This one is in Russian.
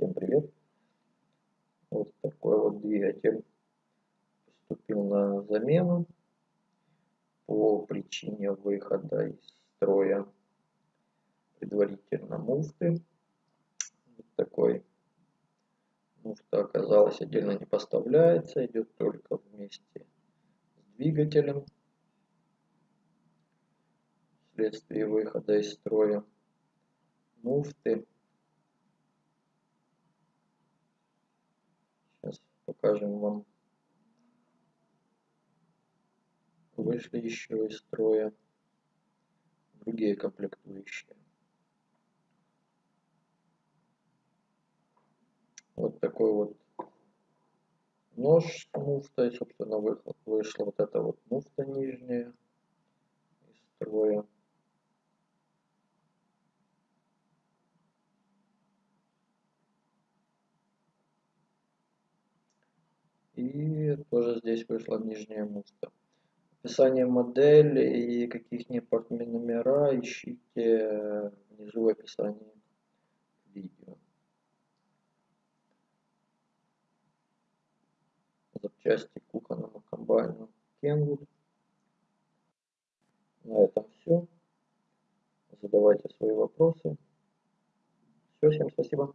Всем привет! Вот такой вот двигатель поступил на замену по причине выхода из строя предварительно муфты. Вот такой муфта оказалась отдельно не поставляется, идет только вместе с двигателем вследствие выхода из строя муфты покажем вам. Вышли еще из строя другие комплектующие. Вот такой вот нож с муфтой собственно вышла вот эта вот муфта нижняя из строя И тоже здесь вышла нижняя муфта. Описание модели и каких-нибудь номера ищите внизу в описании видео. Запчасти к кухонному комбайну Kenwood. На этом все. Задавайте свои вопросы. Все, всем спасибо.